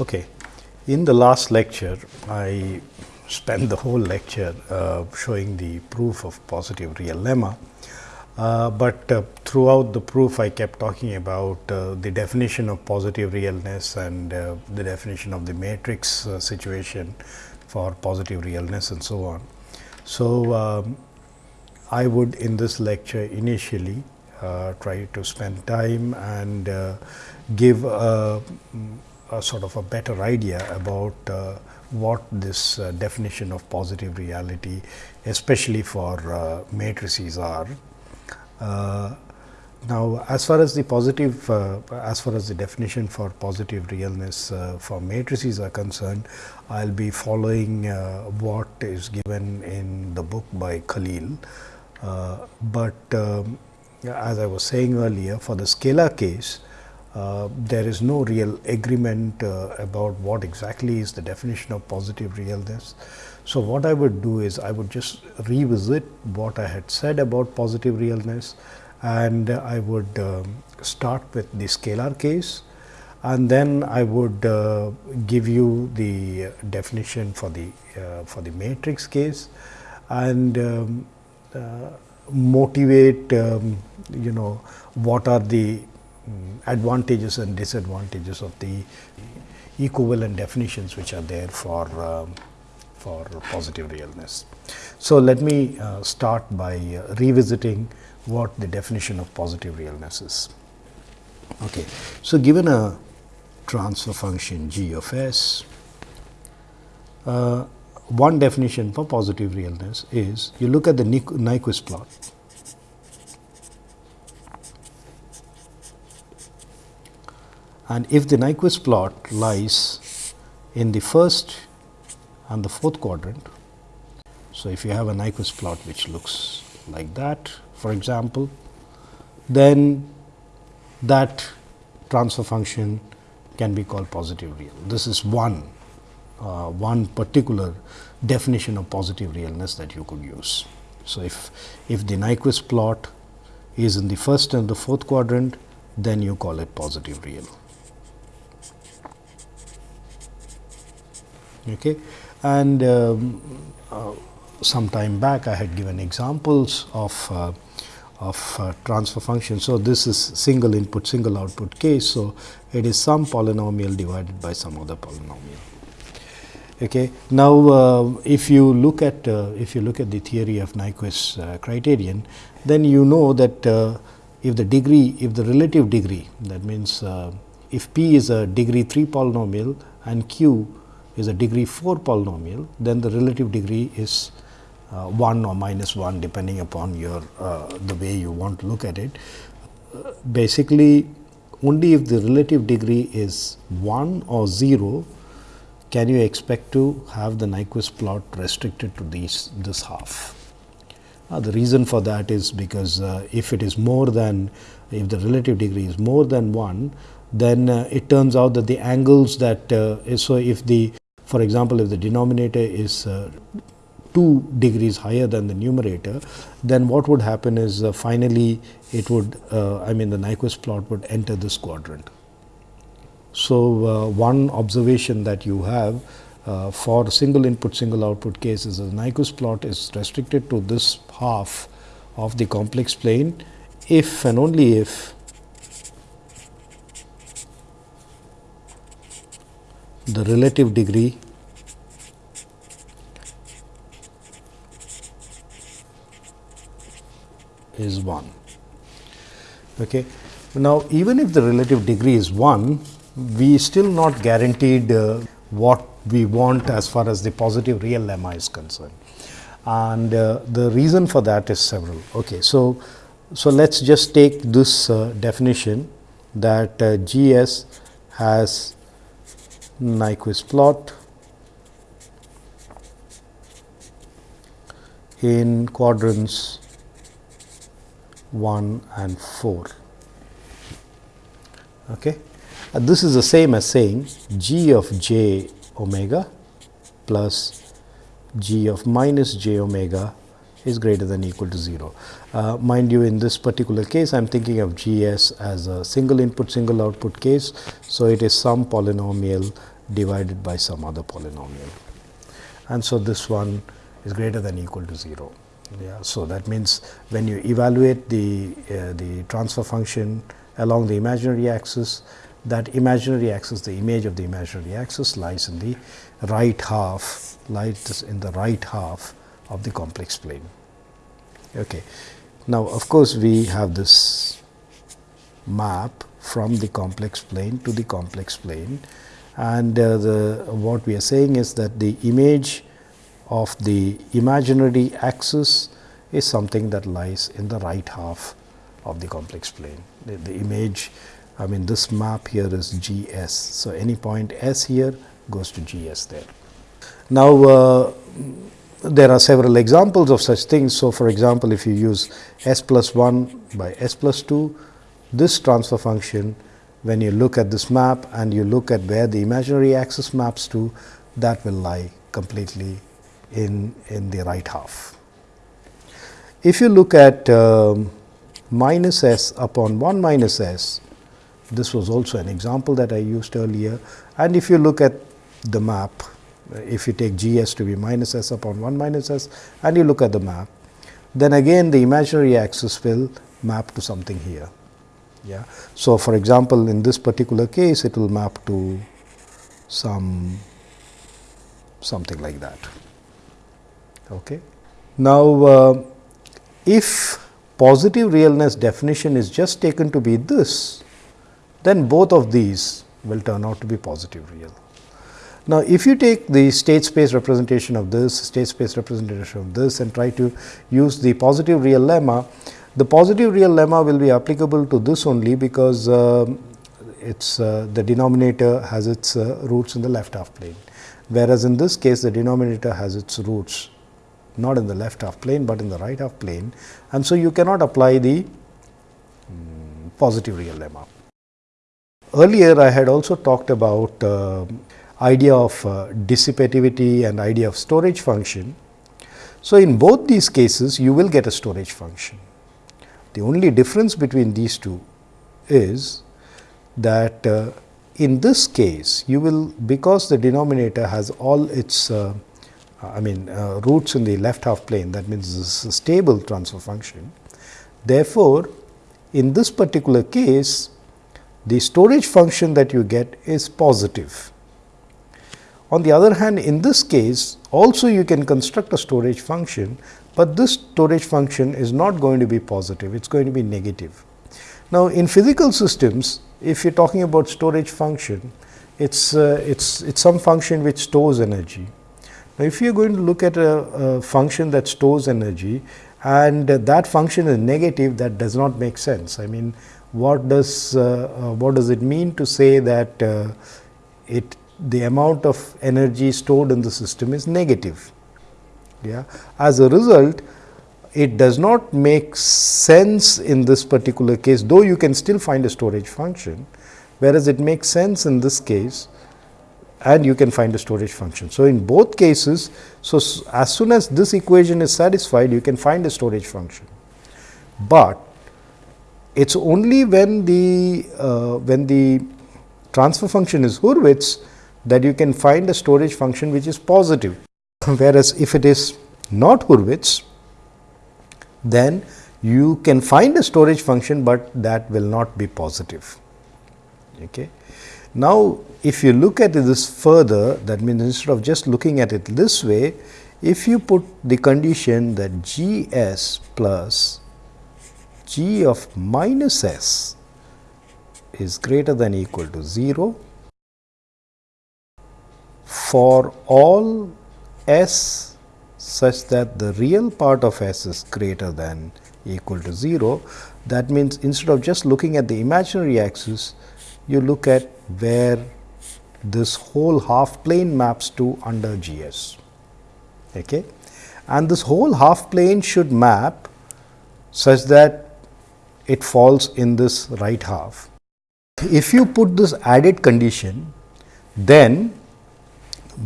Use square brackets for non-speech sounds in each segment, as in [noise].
Okay. In the last lecture, I spent the whole lecture uh, showing the proof of positive real lemma. Uh, but uh, throughout the proof, I kept talking about uh, the definition of positive realness and uh, the definition of the matrix uh, situation for positive realness and so on. So, um, I would in this lecture initially try to spend time and give a, a, sort of a better idea about what this uh, definition of positive reality, especially for uh, matrices are. Uh, now, as far as the positive, uh, as far as the definition for positive realness uh, for matrices are concerned, I will be following uh, what is given in the book by Khalil. but um, as I was saying earlier, for the scalar case, uh, there is no real agreement uh, about what exactly is the definition of positive realness. So, what I would do is I would just revisit what I had said about positive realness and I would um, start with the scalar case and then I would uh, give you the definition for the uh, for the matrix case and um, uh, motivate um, you know what are the advantages and disadvantages of the equivalent definitions which are there for um, for positive realness. So, let me uh, start by uh, revisiting what the definition of positive realness is. Okay. So, given a transfer function g of s, uh, one definition for positive realness is you look at the Nyquist plot and if the Nyquist plot lies in the first and the fourth quadrant. So, if you have a Nyquist plot which looks like that for example, then that transfer function can be called positive real. This is one uh, one particular definition of positive realness that you could use. So, if if the Nyquist plot is in the first and the fourth quadrant, then you call it positive real. Okay. And um, uh, some time back I had given examples of uh, of uh, transfer function. So, this is single input single output case. So, it is some polynomial divided by some other polynomial. Okay. Now, uh, if you look at uh, if you look at the theory of Nyquist uh, criterion, then you know that if the degree if the relative degree that means if p is a degree 3 polynomial and q is a degree 4 polynomial, then the relative degree is uh, 1 or minus 1 depending upon your uh, the way you want to look at it. Uh, basically, only if the relative degree is 1 or 0 can you expect to have the Nyquist plot restricted to these this half. Uh, the reason for that is because uh, if it is more than if the relative degree is more than 1, then it turns out that the angles that so if the for example, if the denominator is uh, 2 degrees higher than the numerator, then what would happen is uh, finally it would uh, I mean the Nyquist plot would enter this quadrant. So, one observation that you have uh, for single input single output cases the Nyquist plot is restricted to this half of the complex plane if and only if the relative degree is 1. Okay. Now, even if the relative degree is 1, we still not guaranteed uh, what we want as far as the positive real lemma is concerned. And uh, the reason for that is several. Okay. So, so let us just take this uh, definition that uh, G s has Nyquist plot in quadrants 1 and 4. Okay. Uh, this is the same as saying g of j omega plus g of minus j omega is greater than equal to 0. Uh, mind you in this particular case I am thinking of G s as a single input single output case. So, it is some polynomial divided by some other polynomial. And so, this one is greater than equal to 0. Yeah, so, that means when you evaluate the, uh, the transfer function along the imaginary axis, that imaginary axis, the image of the imaginary axis lies in the right half, lies in the right half of the complex plane. Okay. Now, of course, we have this map from the complex plane to the complex plane and uh, the what we are saying is that the image of the imaginary axis is something that lies in the right half of the complex plane. The, the image I mean this map here is G s. So, any point s here goes to G s there. Now, uh, there are several examples of such things. So, for example, if you use s plus 1 by s plus 2, this transfer function when you look at this map and you look at where the imaginary axis maps to that will lie completely in, in the right half. If you look at um, minus s upon 1 minus s, this was also an example that I used earlier and if you look at the map, if you take g s to be minus s upon 1 minus s and you look at the map, then again the imaginary axis will map to something here. Yeah. So, for example, in this particular case it will map to some something like that. Okay. Now, uh, if positive realness definition is just taken to be this, then both of these will turn out to be positive real. Now, if you take the state space representation of this, state space representation of this and try to use the positive real lemma, the positive real lemma will be applicable to this only because uh, it's uh, the denominator has its uh, roots in the left half plane, whereas in this case the denominator has its roots not in the left half plane, but in the right half plane and so you cannot apply the um, positive real lemma. Earlier I had also talked about uh, idea of uh, dissipativity and idea of storage function. So, in both these cases you will get a storage function. The only difference between these two is that uh, in this case you will because the denominator has all its uh, I mean uh, roots in the left half plane that means this is a stable transfer function. Therefore, in this particular case the storage function that you get is positive. On the other hand in this case also you can construct a storage function but this storage function is not going to be positive, it is going to be negative. Now, in physical systems, if you are talking about storage function, it's uh, it's it's some function which stores energy. Now, if you are going to look at a, a function that stores energy and that function is negative, that does not make sense. I mean, what does uh, uh what does it mean to say that uh, it the amount of energy stored in the system is negative? Yeah. As a result, it does not make sense in this particular case, though you can still find a storage function, whereas it makes sense in this case and you can find a storage function. So, in both cases, so as soon as this equation is satisfied, you can find a storage function, but it is only when the uh, when the transfer function is Hurwitz that you can find a storage function which is positive [laughs] whereas if it is not Hurwitz, then you can find a storage function, but that will not be positive. Okay. Now, if you look at this further, that means instead of just looking at it this way, if you put the condition that G s plus G of minus s is greater than equal to 0 for all s such that the real part of s is greater than equal to 0. That means, instead of just looking at the imaginary axis, you look at where this whole half plane maps to under G s. Okay. And this whole half plane should map such that it falls in this right half. If you put this added condition, then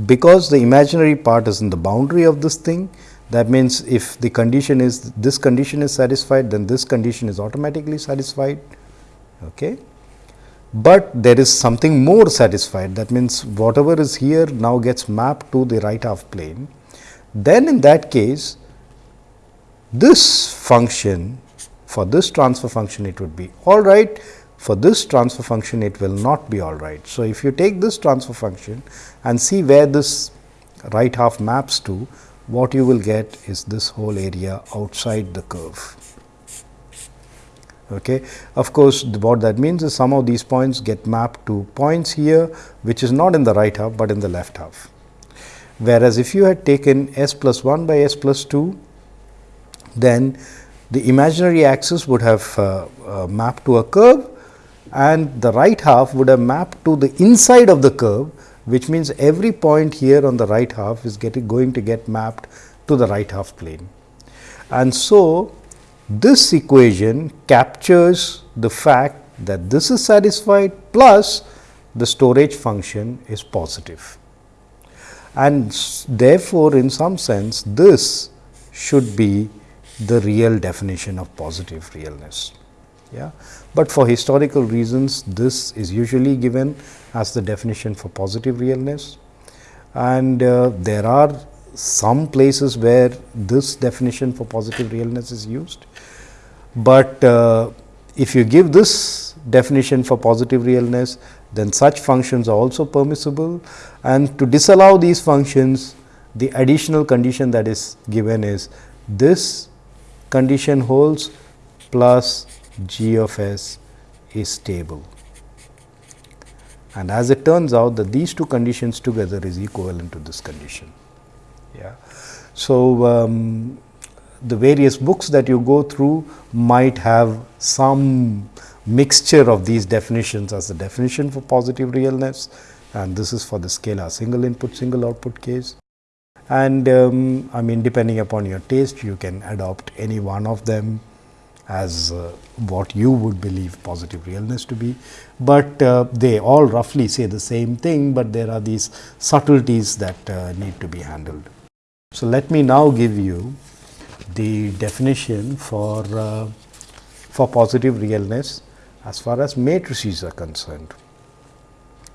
because the imaginary part is in the boundary of this thing that means if the condition is this condition is satisfied then this condition is automatically satisfied okay? But there is something more satisfied that means whatever is here now gets mapped to the right half plane. Then in that case this function for this transfer function it would be all right for this transfer function it will not be all right. So, if you take this transfer function and see where this right half maps to what you will get is this whole area outside the curve. Okay. Of course, what that means is some of these points get mapped to points here which is not in the right half, but in the left half. Whereas, if you had taken s plus 1 by s plus 2, then the imaginary axis would have uh, uh, mapped to a curve and the right half would have mapped to the inside of the curve which means every point here on the right half is getting going to get mapped to the right half plane. And so, this equation captures the fact that this is satisfied plus the storage function is positive. And therefore, in some sense this should be the real definition of positive realness. Yeah. But for historical reasons, this is usually given as the definition for positive realness. And uh, there are some places where this definition for positive realness is used. But uh, if you give this definition for positive realness, then such functions are also permissible. And to disallow these functions, the additional condition that is given is this condition holds plus g of s is stable. And as it turns out that these two conditions together is equivalent to this condition. Yeah. So, um, the various books that you go through might have some mixture of these definitions as the definition for positive realness and this is for the scalar single input single output case. And um, I mean depending upon your taste you can adopt any one of them as uh, what you would believe positive realness to be, but uh, they all roughly say the same thing, but there are these subtleties that uh, need to be handled. So, let me now give you the definition for, uh, for positive realness as far as matrices are concerned.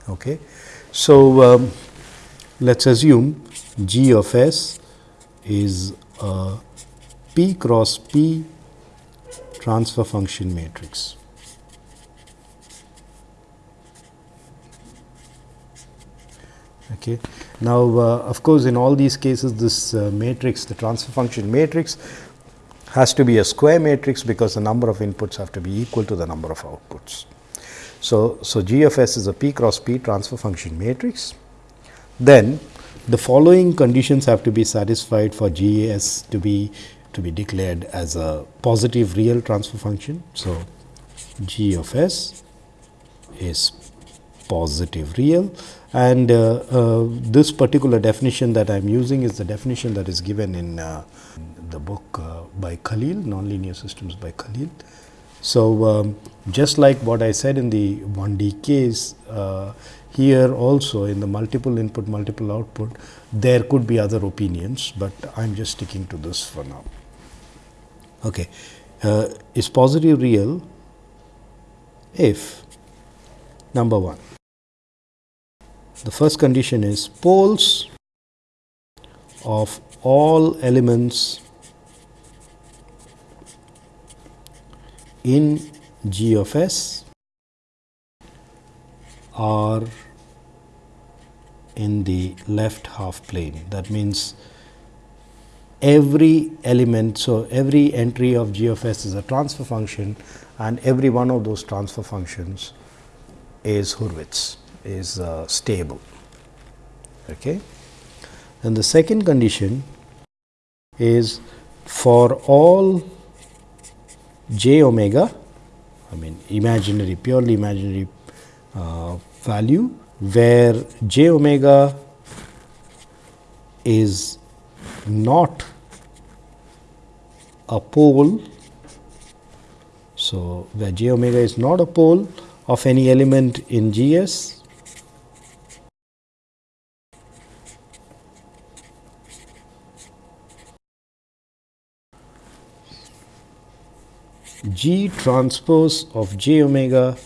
Okay. So, um, let us assume G of S is a P cross P transfer function matrix. Okay. Now, uh, of course, in all these cases this uh, matrix the transfer function matrix has to be a square matrix because the number of inputs have to be equal to the number of outputs. So, so G of S is a P cross P transfer function matrix. Then the following conditions have to be satisfied for G S to be to be declared as a positive real transfer function. So, g of s is positive real and uh, uh, this particular definition that I am using is the definition that is given in uh, the book uh, by Khalil, nonlinear systems by Khalil. So, um, just like what I said in the 1D case, uh, here also in the multiple input, multiple output, there could be other opinions, but I am just sticking to this for now. Okay. Uh, is positive real if number 1 the first condition is poles of all elements in G of S are in the left half plane. That means, every element. So, every entry of G of S is a transfer function and every one of those transfer functions is Hurwitz is uh, stable. Okay. And the second condition is for all j omega, I mean imaginary purely imaginary uh, value where j omega is not a pole. So, where j omega is not a pole of any element in G s G transpose of j omega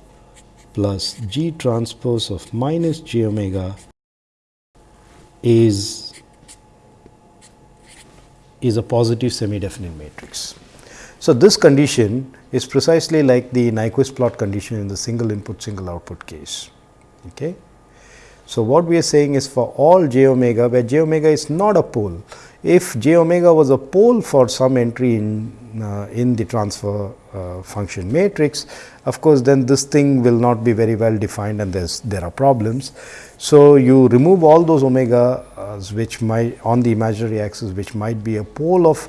plus G transpose of minus J omega is is a positive semi-definite matrix. So, this condition is precisely like the Nyquist plot condition in the single input single output case. Okay. So, what we are saying is for all j omega where j omega is not a pole, if j omega was a pole for some entry in uh, in the transfer uh, function matrix, of course, then this thing will not be very well defined and there's there are problems. So, you remove all those omega which might on the imaginary axis which might be a pole of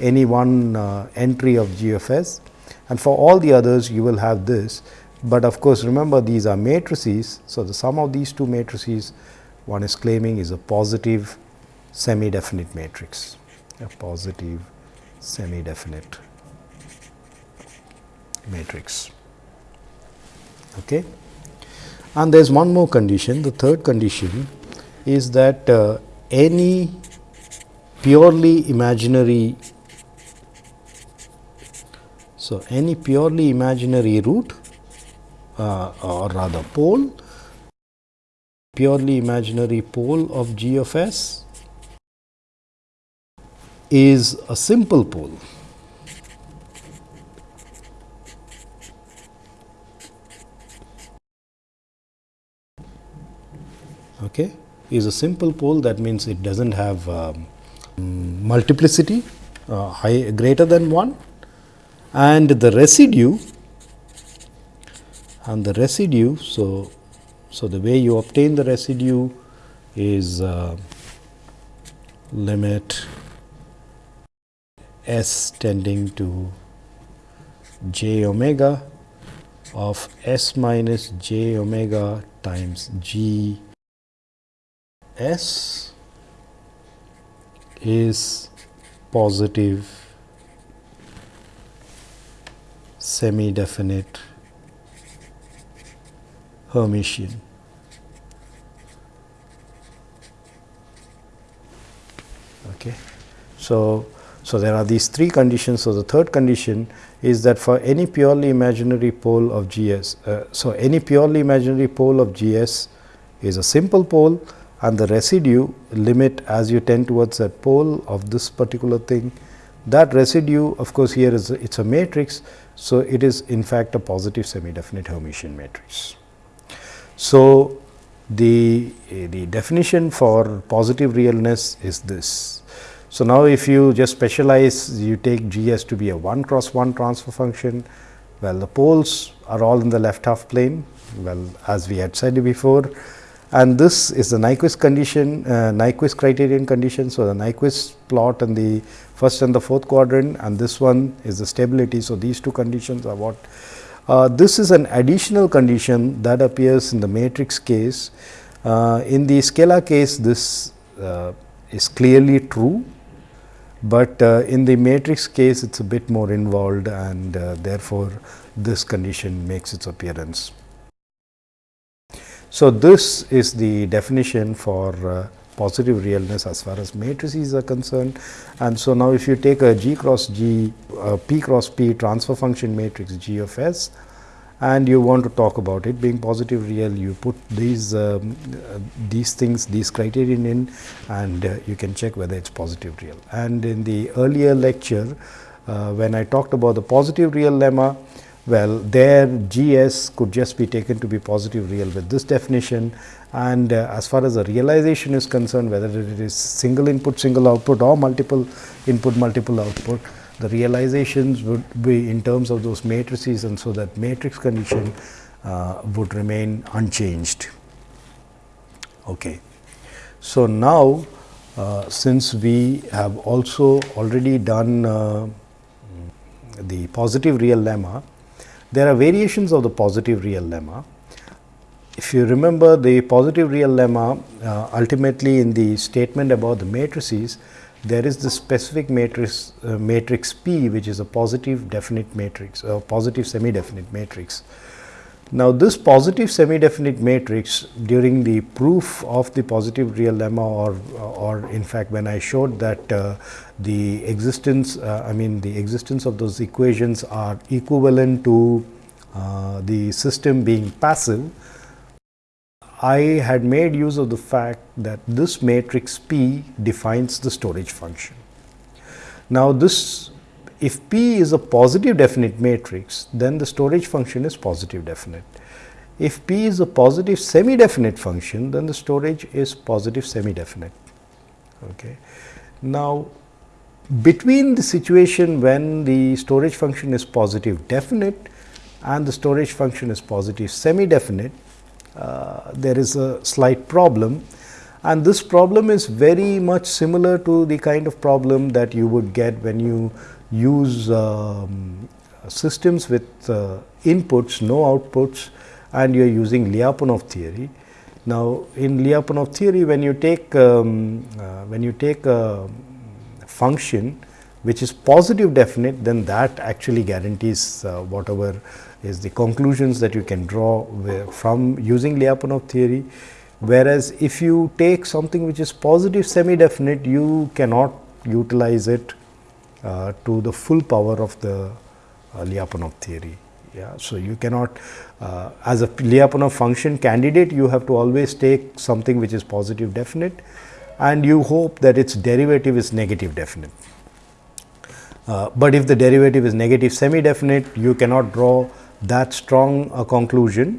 any one uh, entry of g of s and for all the others you will have this but of course, remember these are matrices. So, the sum of these two matrices one is claiming is a positive semi definite matrix, a positive semi definite matrix. Okay. And there is one more condition, the third condition is that uh, any purely imaginary so any purely imaginary root uh, or rather pole purely imaginary pole of g of s is a simple pole. Okay, is a simple pole that means it does not have um, multiplicity uh, high greater than 1 and the residue and the residue. So, so the way you obtain the residue is uh, limit s tending to j omega of s minus j omega times g s is positive semi definite Hermitian. Okay. So, so there are these three conditions. So, the third condition is that for any purely imaginary pole of GS, uh, so any purely imaginary pole of GS is a simple pole and the residue limit as you tend towards that pole of this particular thing that residue of course, here is it is a matrix. So, it is in fact a positive semi definite Hermitian matrix. So, the, the definition for positive realness is this. So, now if you just specialize you take G s to be a 1 cross 1 transfer function, well the poles are all in the left half plane well as we had said before and this is the Nyquist condition uh, Nyquist criterion condition. So, the Nyquist plot in the first and the fourth quadrant and this one is the stability. So, these two conditions are what uh, this is an additional condition that appears in the matrix case. Uh, in the scalar case, this uh, is clearly true, but uh, in the matrix case, it is a bit more involved and uh, therefore, this condition makes its appearance. So, this is the definition for uh, positive realness as far as matrices are concerned. And so, now if you take a G cross G uh, P cross P transfer function matrix G of S and you want to talk about it being positive real you put these um, uh, these things these criterion in and uh, you can check whether it is positive real. And in the earlier lecture uh, when I talked about the positive real lemma well there G s could just be taken to be positive real with this definition and uh, as far as the realization is concerned whether it is single input single output or multiple input multiple output the realizations would be in terms of those matrices and so that matrix condition uh, would remain unchanged. Okay. So, now uh, since we have also already done uh, the positive real lemma, there are variations of the positive real lemma if you remember the positive real lemma uh, ultimately in the statement about the matrices there is the specific matrix uh, matrix P which is a positive definite matrix a positive semi definite matrix. Now, this positive semi definite matrix during the proof of the positive real lemma or or in fact, when I showed that uh, the existence uh, I mean the existence of those equations are equivalent to uh, the system being passive, I had made use of the fact that this matrix P defines the storage function. Now, this if P is a positive definite matrix, then the storage function is positive definite. If P is a positive semi definite function, then the storage is positive semi definite. Okay. Now, between the situation when the storage function is positive definite and the storage function is positive semi definite, uh, there is a slight problem and this problem is very much similar to the kind of problem that you would get when you use um, systems with uh, inputs, no outputs and you are using Lyapunov theory. Now, in Lyapunov theory when you take um, uh, when you take a function which is positive definite then that actually guarantees uh, whatever is the conclusions that you can draw from using Lyapunov theory. Whereas, if you take something which is positive semi definite you cannot utilize it uh, to the full power of the uh, Lyapunov theory. Yeah. So, you cannot uh, as a Lyapunov function candidate you have to always take something which is positive definite and you hope that its derivative is negative definite. Uh, but if the derivative is negative semi definite you cannot draw that strong a conclusion.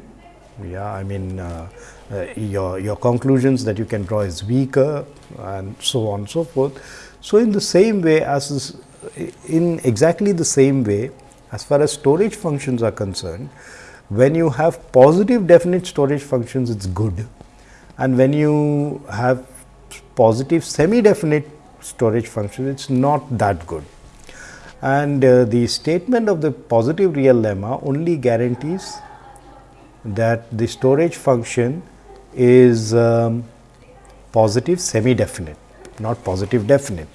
Yeah, I mean uh, uh, your, your conclusions that you can draw is weaker and so on and so forth. So, in the same way as this, in exactly the same way as far as storage functions are concerned, when you have positive definite storage functions it is good and when you have positive semi definite storage functions it is not that good and uh, the statement of the positive real lemma only guarantees that the storage function is um, positive semi definite not positive definite.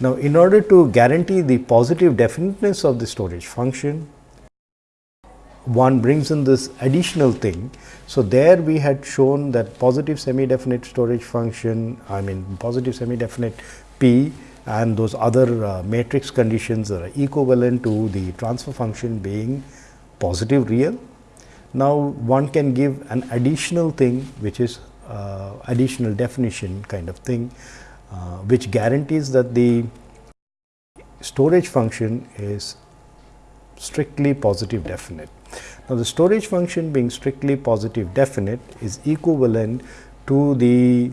Now, in order to guarantee the positive definiteness of the storage function one brings in this additional thing. So, there we had shown that positive semi definite storage function I mean positive semi definite P and those other uh, matrix conditions are equivalent to the transfer function being positive real. Now, one can give an additional thing which is uh, additional definition kind of thing, uh, which guarantees that the storage function is strictly positive definite. Now, the storage function being strictly positive definite is equivalent to the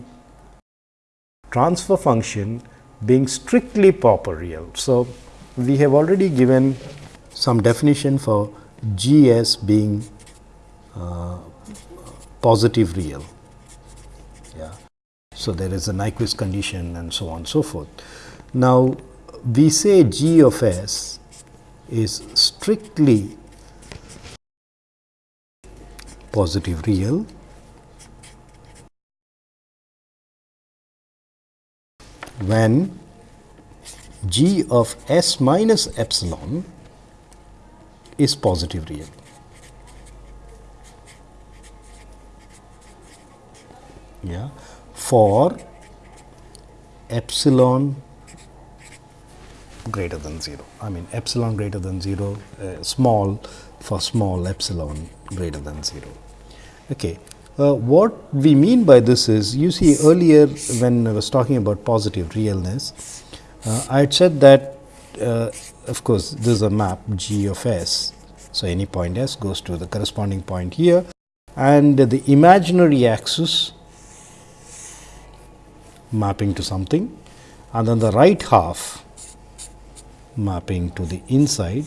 transfer function being strictly proper real. So, we have already given some definition for G s being uh, positive real. So, there is a Nyquist condition and so on and so forth. Now, we say G of s is strictly positive real when g of s minus epsilon is positive real. Yeah, for epsilon greater than 0. I mean epsilon greater than 0, uh, small for small epsilon greater than 0. Okay. Uh, what we mean by this is, you see earlier when I was talking about positive realness, uh, I had said that uh, of course, this is a map G of S. So, any point S goes to the corresponding point here and the imaginary axis mapping to something and then the right half mapping to the inside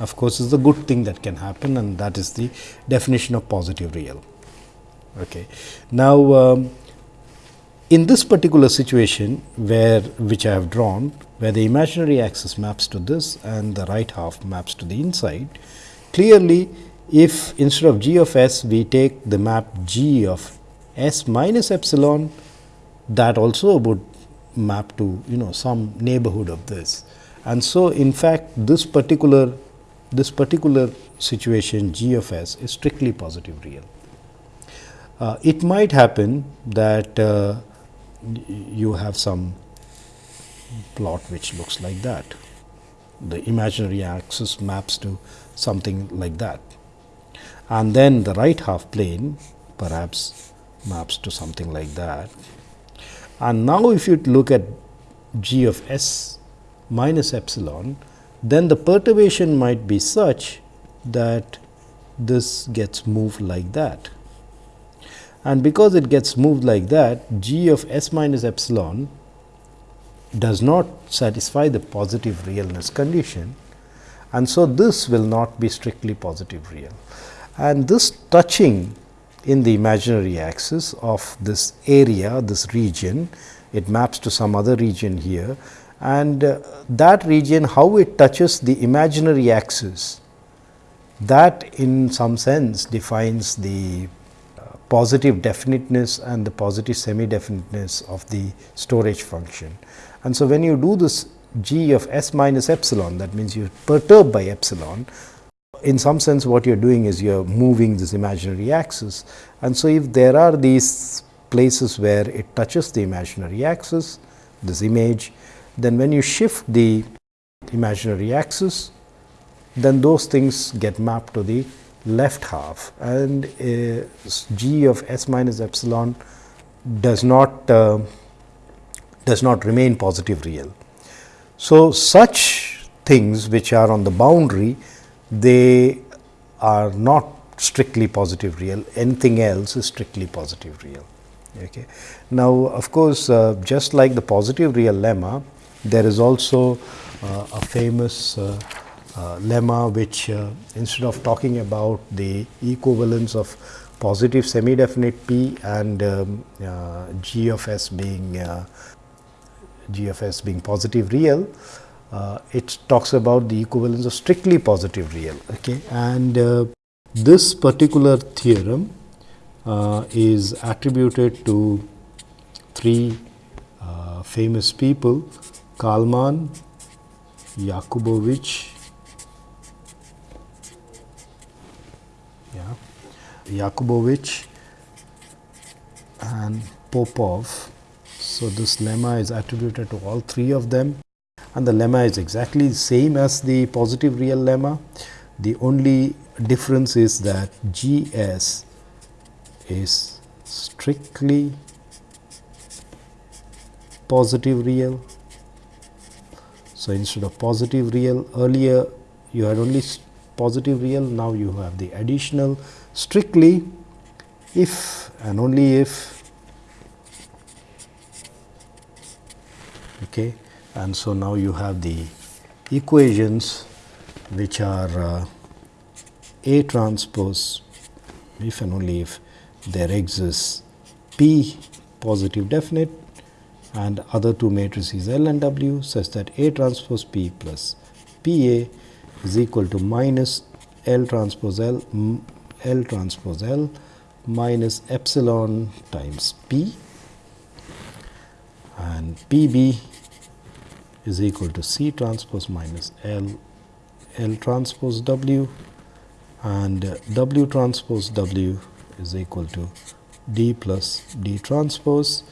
of course, is the good thing that can happen and that is the definition of positive real. Okay. Now, um, in this particular situation where which I have drawn where the imaginary axis maps to this and the right half maps to the inside, clearly if instead of g of s we take the map g of s minus epsilon that also would map to you know some neighborhood of this. And so, in fact, this particular this particular situation g of s is strictly positive real. Uh, it might happen that uh, you have some plot which looks like that. The imaginary axis maps to something like that. and then the right half plane perhaps maps to something like that. And now, if you look at g of s minus epsilon, then the perturbation might be such that this gets moved like that. And because it gets moved like that, g of s minus epsilon does not satisfy the positive realness condition and so this will not be strictly positive real. And this touching in the imaginary axis of this area, this region, it maps to some other region here and uh, that region how it touches the imaginary axis that in some sense defines the uh, positive definiteness and the positive semi definiteness of the storage function. And so, when you do this g of s minus epsilon that means you perturb by epsilon in some sense what you are doing is you are moving this imaginary axis. And so, if there are these places where it touches the imaginary axis this image then when you shift the imaginary axis then those things get mapped to the left half and uh, g of s minus epsilon does not uh, does not remain positive real. So, such things which are on the boundary they are not strictly positive real anything else is strictly positive real. Okay. Now, of course, uh, just like the positive real lemma there is also uh, a famous uh, uh, lemma which uh, instead of talking about the equivalence of positive semi definite p and um, uh, g of s being g of s being positive real, uh, it talks about the equivalence of strictly positive real. Okay. And uh, this particular theorem uh, is attributed to three uh, famous people Kalman, Yakubovich, yeah, Yakubovich and Popov so, this lemma is attributed to all three of them and the lemma is exactly the same as the positive real lemma. The only difference is that G s is strictly positive real. So, instead of positive real earlier you had only positive real now you have the additional strictly if and only if okay and so now you have the equations which are uh, A transpose if and only if there exists P positive definite and other two matrices L and W such that A transpose P plus P A is equal to minus L transpose L L transpose L minus epsilon times P. And P b is equal to C transpose minus L L transpose W and W transpose W is equal to D plus D transpose.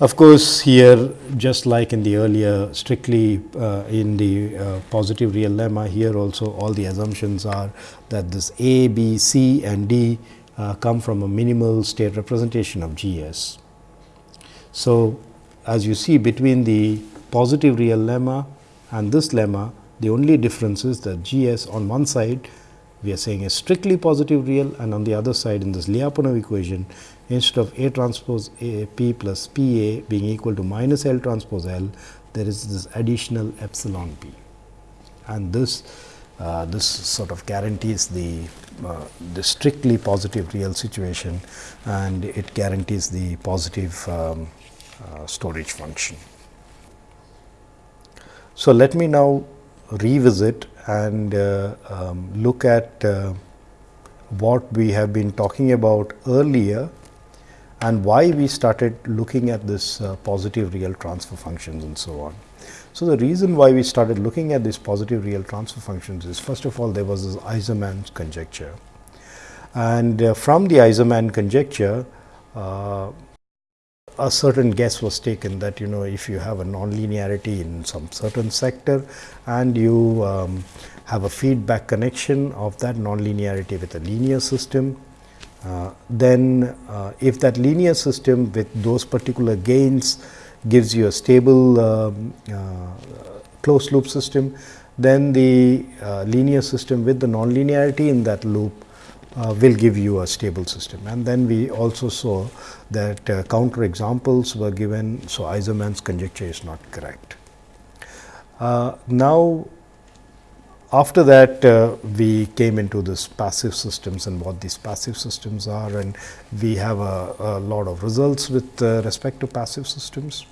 Of course, here just like in the earlier strictly uh, in the uh, positive real lemma here also all the assumptions are that this A, B, C and D uh, come from a minimal state representation of G s. So, as you see between the positive real lemma and this lemma, the only difference is that G s on one side we are saying is strictly positive real and on the other side in this Lyapunov equation instead of A transpose A P plus P A being equal to minus L transpose L, there is this additional epsilon P. And this uh, this sort of guarantees the, uh, the strictly positive real situation and it guarantees the positive um, uh, storage function. So, let me now revisit and uh, um, look at uh, what we have been talking about earlier and why we started looking at this uh, positive real transfer functions and so on. So, the reason why we started looking at these positive real transfer functions is first of all there was this Aizerman conjecture and uh, from the Aizerman conjecture uh, a certain guess was taken that you know if you have a nonlinearity in some certain sector and you um, have a feedback connection of that nonlinearity with a linear system, uh, then uh, if that linear system with those particular gains gives you a stable um, uh, closed loop system, then the uh, linear system with the nonlinearity in that loop uh, will give you a stable system. And then we also saw that uh, counter examples were given, so Aizerman's conjecture is not correct. Uh, now, after that uh, we came into this passive systems and what these passive systems are and we have a, a lot of results with uh, respect to passive systems.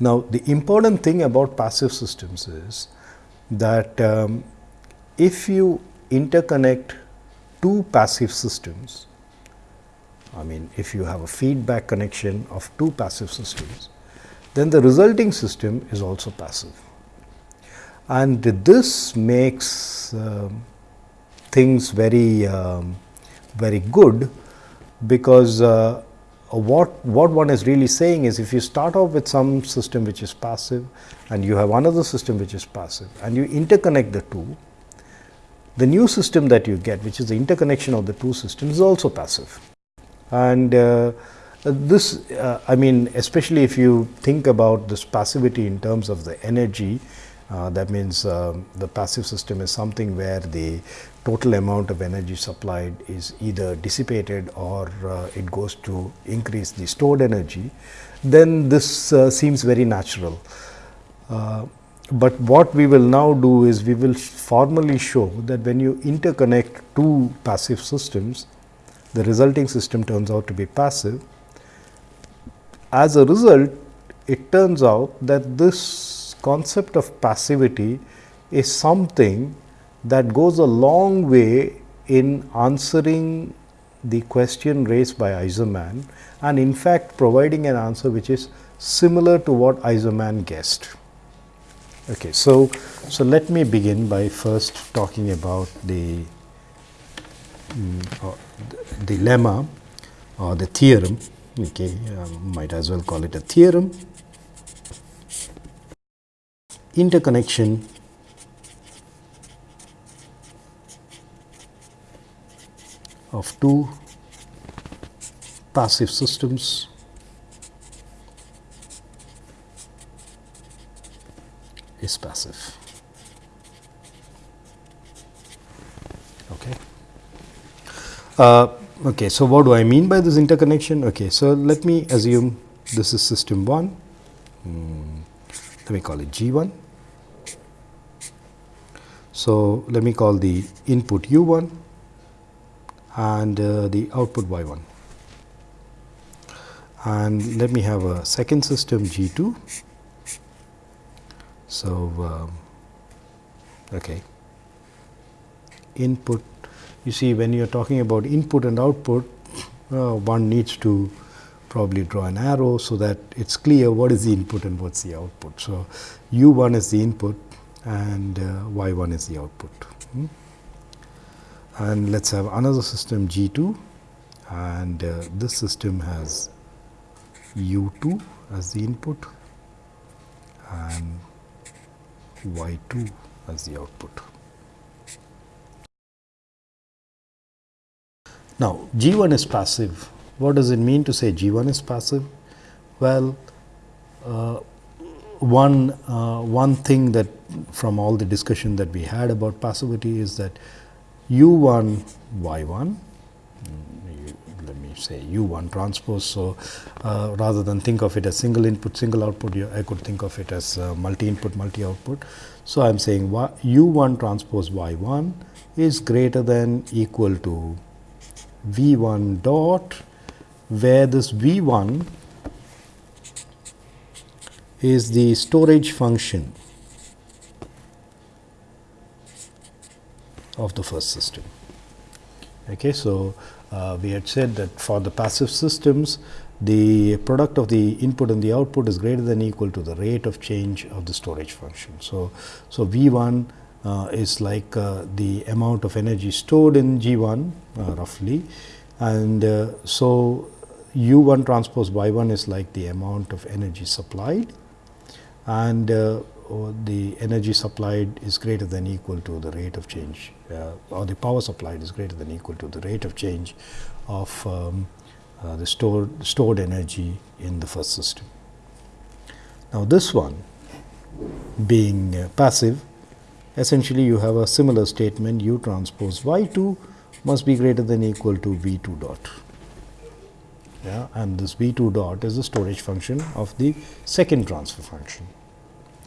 Now, the important thing about passive systems is that um, if you interconnect two passive systems, I mean if you have a feedback connection of two passive systems, then the resulting system is also passive. And this makes uh, things very, um, very good because uh, what, what one is really saying is if you start off with some system which is passive and you have another system which is passive and you interconnect the two, the new system that you get, which is the interconnection of the two systems, is also passive. And uh, this, uh, I mean, especially if you think about this passivity in terms of the energy, uh, that means um, the passive system is something where the total amount of energy supplied is either dissipated or uh, it goes to increase the stored energy, then this uh, seems very natural. Uh, but what we will now do is we will formally show that when you interconnect two passive systems, the resulting system turns out to be passive. As a result, it turns out that this concept of passivity is something that goes a long way in answering the question raised by Aizerman and in fact providing an answer which is similar to what Aizerman guessed. Okay, so so let me begin by first talking about the um, the lemma or the theorem. Okay, um, might as well call it a theorem. Interconnection of two passive systems is passive. Okay. Uh, okay, so what do I mean by this interconnection? Okay, so let me assume this is system 1, mm, let me call it G 1. So, let me call the input U 1 and uh, the output Y 1 and let me have a second system G 2 so, um, okay. input you see when you are talking about input and output uh, one needs to probably draw an arrow so that it is clear what is the input and what is the output. So, u 1 is the input and uh, y 1 is the output. Hmm? And let us have another system G 2 and uh, this system has u 2 as the input and y 2 as the output. Now, G 1 is passive. What does it mean to say G 1 is passive? Well, uh, one, uh, one thing that from all the discussion that we had about passivity is that u 1 y 1 let me say u 1 transpose. So, uh, rather than think of it as single input single output I could think of it as uh, multi input multi output. So, I am saying u 1 transpose y 1 is greater than equal to v 1 dot where this v 1 is the storage function of the first system. Okay, so, uh, we had said that for the passive systems, the product of the input and the output is greater than equal to the rate of change of the storage function. So, so V 1 uh, is like uh, the amount of energy stored in G 1 uh, roughly and uh, so u 1 transpose y 1 is like the amount of energy supplied and uh, the energy supplied is greater than equal to the rate of change uh, or the power supplied is greater than equal to the rate of change of um, uh, the stored, stored energy in the first system. Now, this one being uh, passive essentially you have a similar statement u transpose y 2 must be greater than equal to v 2 dot yeah, and this v 2 dot is the storage function of the second transfer function.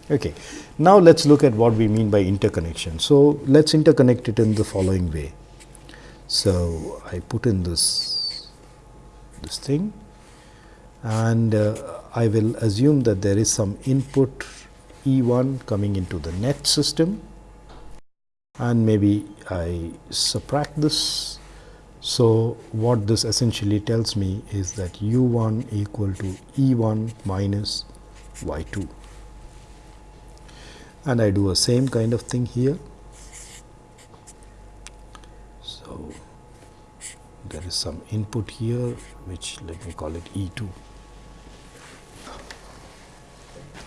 Okay. Now, let us look at what we mean by interconnection. So, let us interconnect it in the following way. So, I put in this this thing and uh, I will assume that there is some input E 1 coming into the net system and maybe I subtract this. So, what this essentially tells me is that u 1 equal to E 1 minus y 2 and I do a same kind of thing here. So, there is some input here which let me call it E 2.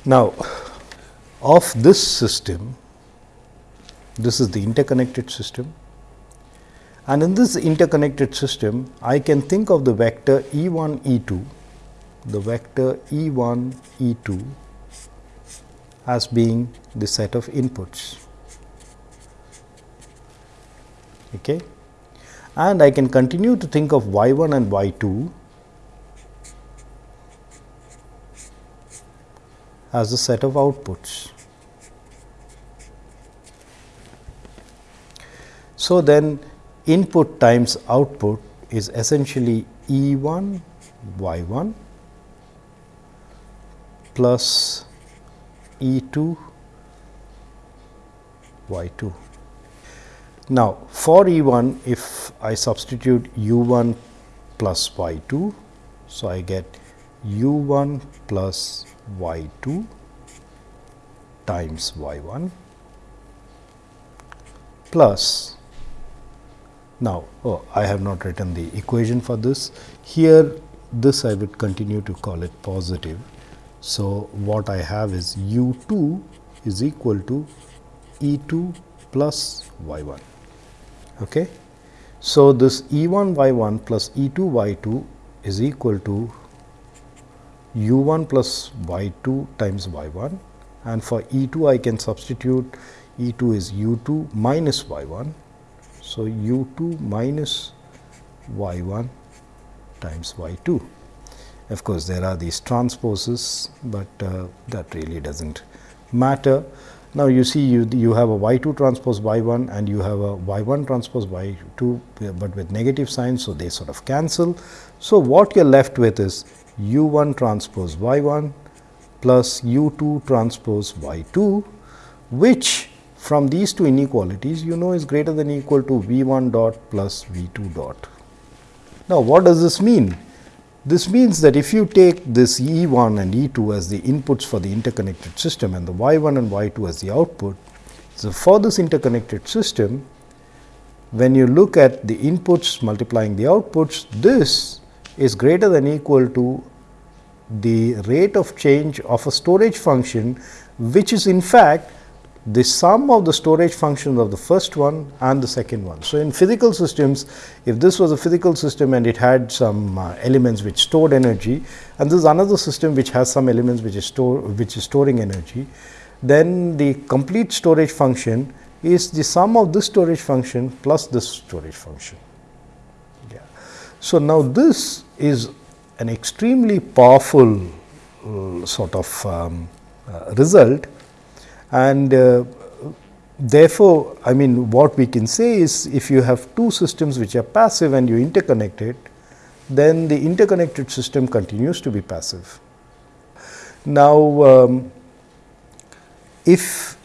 Now, of this system, this is the interconnected system and in this interconnected system, I can think of the vector E 1 E 2, the vector E 1 E 2 as being the set of inputs. Okay. And I can continue to think of y 1 and y 2 as a set of outputs. So, then input times output is essentially E 1 y 1 plus E 2 y 2. Now, for E 1 if I substitute u 1 plus y 2. So, I get u 1 plus y 2 times y 1 plus now, oh, I have not written the equation for this. Here this I would continue to call it positive so, what I have is u 2 is equal to E 2 plus y 1. Okay. So, this E 1 y 1 plus E 2 y 2 is equal to u 1 plus y 2 times y 1 and for E 2 I can substitute E 2 is u 2 minus y 1. So, u 2 minus y 1 times y 2. Of course, there are these transposes, but uh, that really does not matter. Now, you see you, you have a y 2 transpose y 1 and you have a y 1 transpose y 2, but with negative signs. So, they sort of cancel. So, what you are left with is u 1 transpose y 1 plus u 2 transpose y 2, which from these two inequalities you know is greater than equal to v 1 dot plus v 2 dot. Now, what does this mean? This means that if you take this E 1 and E 2 as the inputs for the interconnected system and the y 1 and y 2 as the output. So, for this interconnected system, when you look at the inputs multiplying the outputs, this is greater than equal to the rate of change of a storage function, which is in fact the sum of the storage functions of the first one and the second one. So, in physical systems, if this was a physical system and it had some uh, elements which stored energy and this is another system which has some elements which is store which is storing energy, then the complete storage function is the sum of this storage function plus this storage function. Yeah. So, now this is an extremely powerful uh, sort of um, uh, result and uh, therefore, I mean what we can say is if you have two systems which are passive and you interconnect it, then the interconnected system continues to be passive. Now, um, if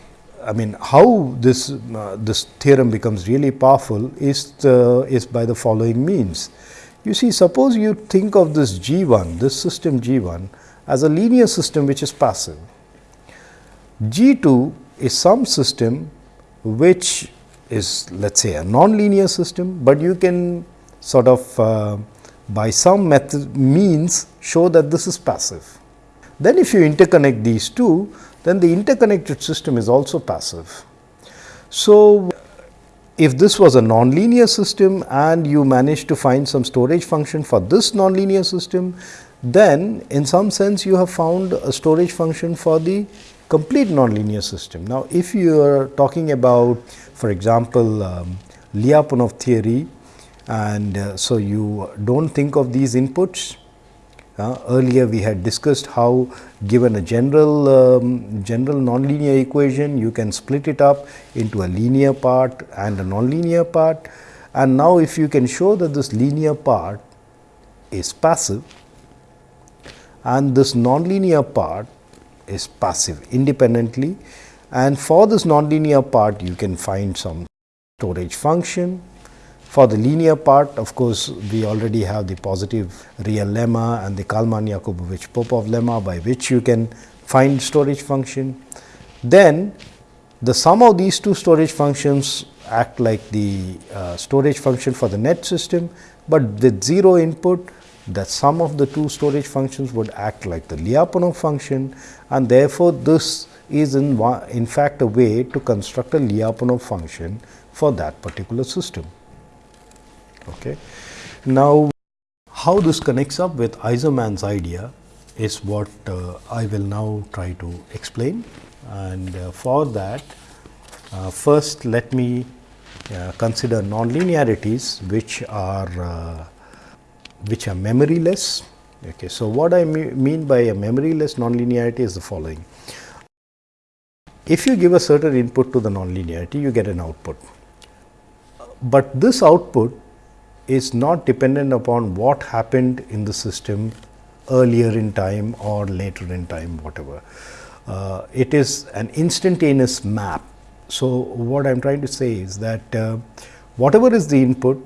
I mean how this uh, this theorem becomes really powerful is the, is by the following means. You see suppose you think of this G 1 this system G 1 as a linear system which is passive G 2 is some system which is let us say a non-linear system, but you can sort of uh, by some method means show that this is passive. Then if you interconnect these two, then the interconnected system is also passive. So, if this was a nonlinear system and you manage to find some storage function for this nonlinear system, then in some sense you have found a storage function for the complete nonlinear system. Now, if you are talking about for example, um, Lyapunov theory and uh, so you do not think of these inputs. Uh, earlier we had discussed how given a general um, general nonlinear equation you can split it up into a linear part and a nonlinear part and now if you can show that this linear part is passive and this nonlinear part is passive independently and for this nonlinear part you can find some storage function for the linear part, of course, we already have the positive real lemma and the Kalman-Yakubovich-Popov lemma by which you can find storage function. Then the sum of these two storage functions act like the uh, storage function for the net system, but with 0 input the sum of the two storage functions would act like the Lyapunov function and therefore, this is in, in fact a way to construct a Lyapunov function for that particular system. Okay. Now, how this connects up with Aizerman's idea is what uh, I will now try to explain and uh, for that uh, first let me uh, consider nonlinearities which are uh, which are memoryless. Okay. So, what I mean by a memoryless nonlinearity is the following. If you give a certain input to the nonlinearity, you get an output, but this output is not dependent upon what happened in the system earlier in time or later in time whatever. Uh, it is an instantaneous map. So, what I am trying to say is that uh, whatever is the input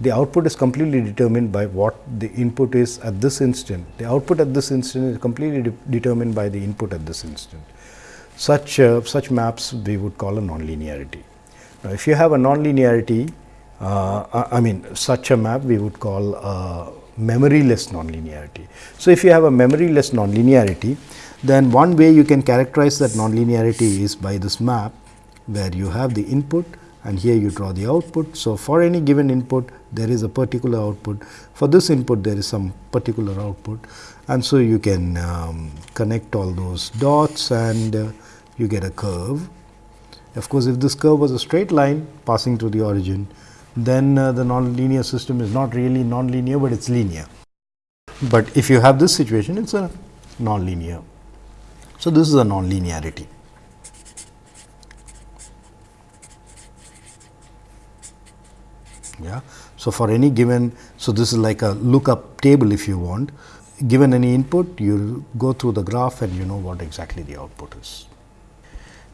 the output is completely determined by what the input is at this instant. The output at this instant is completely de determined by the input at this instant. Such, uh, such maps we would call a nonlinearity. Now, if you have a nonlinearity uh, I mean such a map we would call a memoryless nonlinearity. So, if you have a memoryless nonlinearity, then one way you can characterize that nonlinearity is by this map, where you have the input and here you draw the output. So, for any given input there is a particular output, for this input there is some particular output and so you can um, connect all those dots and uh, you get a curve. Of course, if this curve was a straight line passing through the origin, then uh, the nonlinear system is not really nonlinear, but it is linear. But if you have this situation, it is a nonlinear. So, this is a nonlinearity. Yeah. So, for any given, so this is like a lookup table if you want, given any input, you go through the graph and you know what exactly the output is.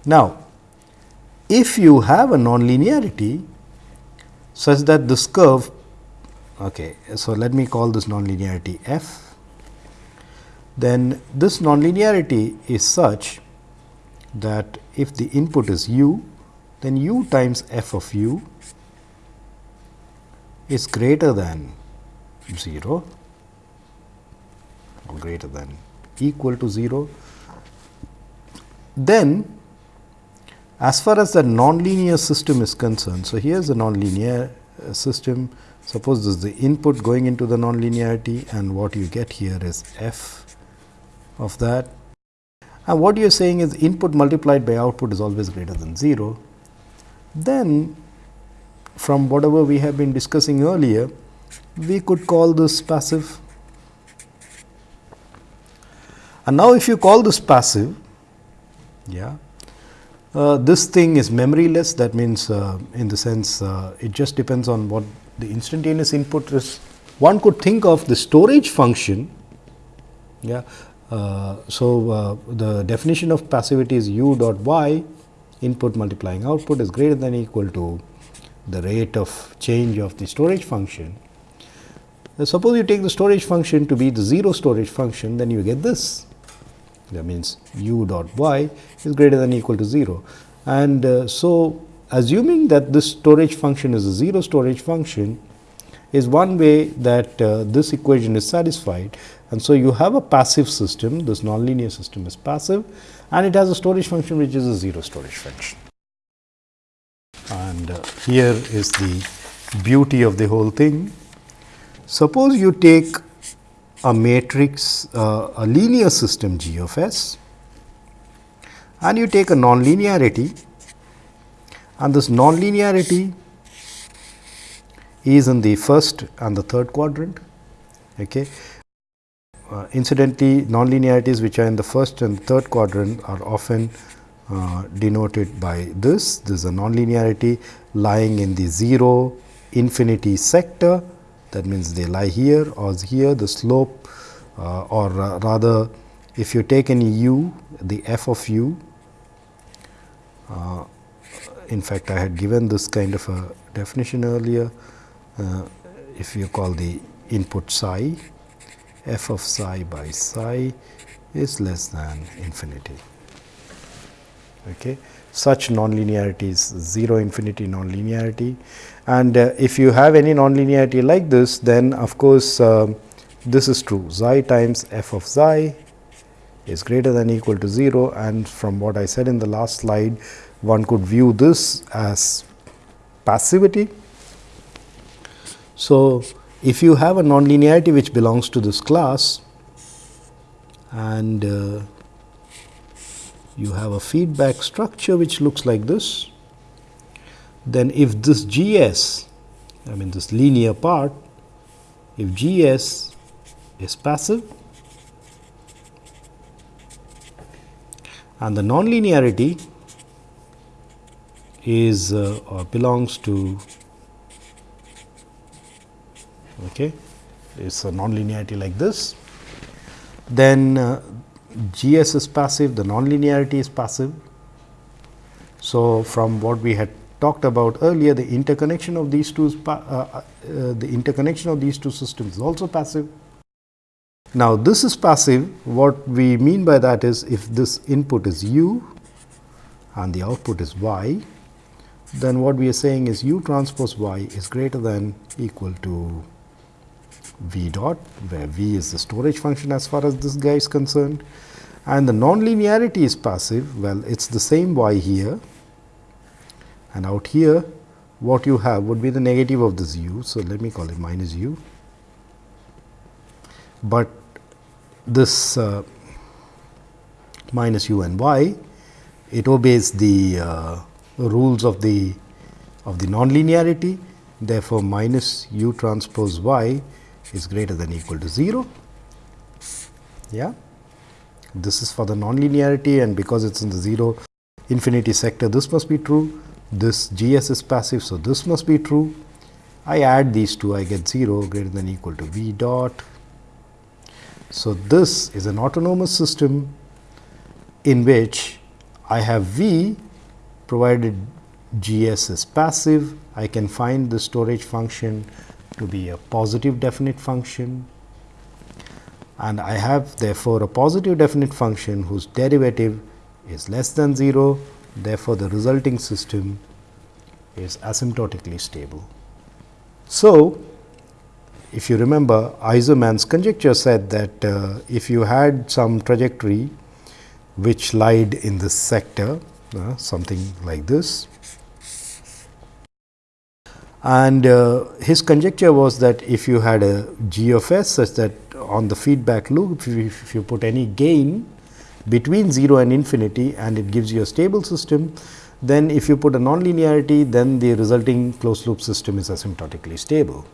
Now, if you have a nonlinearity, such that this curve okay so let me call this nonlinearity f then this nonlinearity is such that if the input is u then u times f of u is greater than 0 or greater than equal to 0 then as far as the nonlinear system is concerned, so here is a nonlinear uh, system. Suppose this is the input going into the nonlinearity and what you get here is f of that. And what you are saying is input multiplied by output is always greater than 0. Then from whatever we have been discussing earlier, we could call this passive. And now, if you call this passive, yeah, uh, this thing is memoryless that means uh, in the sense uh, it just depends on what the instantaneous input is. One could think of the storage function. Yeah. Uh, so, uh, the definition of passivity is u dot y input multiplying output is greater than equal to the rate of change of the storage function. suppose you take the storage function to be the 0 storage function then you get this that means u dot y is greater than equal to 0. And uh, so, assuming that this storage function is a 0 storage function, is one way that uh, this equation is satisfied. And so, you have a passive system, this nonlinear system is passive and it has a storage function which is a 0 storage function. And uh, here is the beauty of the whole thing. Suppose you take a matrix, uh, a linear system G of S and you take a nonlinearity and this nonlinearity is in the first and the third quadrant. Okay. Uh, incidentally, nonlinearities which are in the first and third quadrant are often uh, denoted by this. This is a nonlinearity lying in the 0 infinity sector that means they lie here or here the slope uh, or uh, rather if you take any u the f of u uh, in fact I had given this kind of a definition earlier uh, if you call the input psi f of psi by psi is less than infinity. Okay. Such nonlinearity is 0 infinity nonlinearity and uh, if you have any nonlinearity like this then of course, uh, this is true xi times f of xi is greater than equal to 0 and from what I said in the last slide one could view this as passivity. So, if you have a nonlinearity which belongs to this class and uh, you have a feedback structure which looks like this, then if this GS, I mean this linear part, if G s is passive and the nonlinearity is uh, or belongs to okay it's a nonlinearity like this then uh, gs is passive the nonlinearity is passive. So from what we had talked about earlier the interconnection of these two uh, uh, the interconnection of these two systems is also passive. Now this is passive. What we mean by that is if this input is u and the output is y then what we are saying is u transpose y is greater than equal to v dot, where v is the storage function as far as this guy is concerned and the nonlinearity is passive, well it is the same y here and out here what you have would be the negative of this u. So, let me call it minus u, but this uh, minus u and y it obeys the uh, rules of the of the nonlinearity. Therefore, minus u transpose y is greater than equal to 0. Yeah. This is for the nonlinearity and because it is in the 0 infinity sector, this must be true. This G s is passive, so this must be true. I add these two, I get 0 greater than equal to v dot. So, this is an autonomous system in which I have v provided G s is passive, I can find the storage function to be a positive definite function and I have therefore, a positive definite function whose derivative is less than 0. Therefore, the resulting system is asymptotically stable. So, if you remember Aizerman's conjecture said that uh, if you had some trajectory which lied in this sector uh, something like this. And uh, his conjecture was that if you had a g of s such that on the feedback loop, if you, if you put any gain between 0 and infinity and it gives you a stable system, then if you put a nonlinearity, then the resulting closed loop system is asymptotically stable.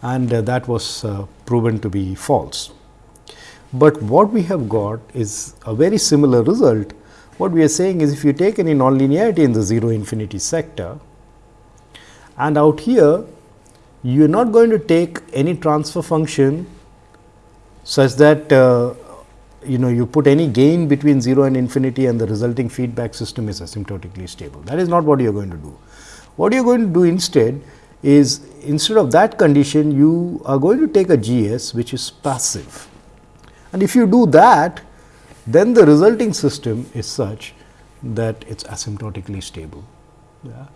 And uh, that was uh, proven to be false. But what we have got is a very similar result what we are saying is if you take any nonlinearity in the 0 infinity sector and out here you are not going to take any transfer function such that uh, you know you put any gain between 0 and infinity and the resulting feedback system is asymptotically stable. That is not what you are going to do. What you are going to do instead is instead of that condition you are going to take a GS which is passive. And if you do that then the resulting system is such that it is asymptotically stable. Yeah.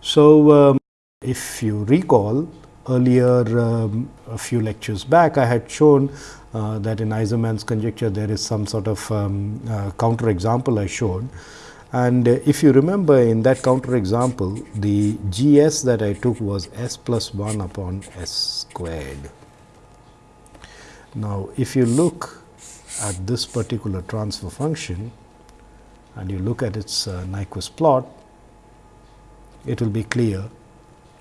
So, um, if you recall earlier um, a few lectures back I had shown uh, that in Aizerman's conjecture there is some sort of um, uh, counter example I showed. And uh, if you remember in that counter example the G s that I took was s plus 1 upon s squared. Now, if you look at this particular transfer function and you look at its uh, Nyquist plot, it will be clear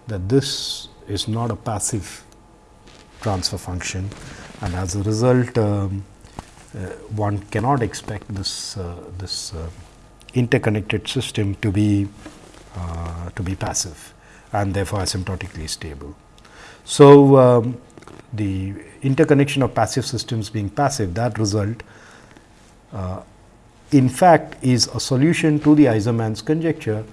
that this is not a passive transfer function and as a result um, uh, one cannot expect this uh, this uh, interconnected system to be uh, to be passive and therefore asymptotically stable. So, um, the interconnection of passive systems being passive that result uh, in fact is a solution to the Aizerman's conjecture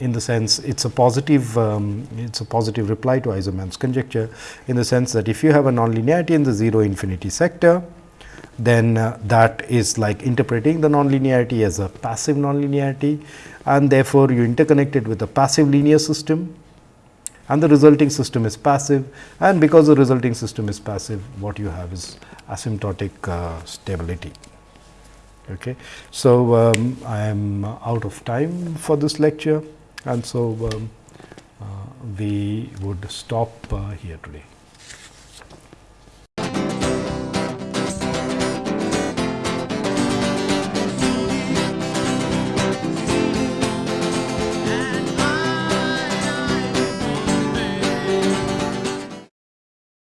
in the sense it is a positive um, it is a positive reply to Aizerman's conjecture in the sense that if you have a nonlinearity in the 0 infinity sector then uh, that is like interpreting the nonlinearity as a passive nonlinearity and therefore, you interconnect it with a passive linear system and the resulting system is passive and because the resulting system is passive what you have is asymptotic uh, stability. Okay. So, um, I am out of time for this lecture and so um, uh, we would stop uh, here today.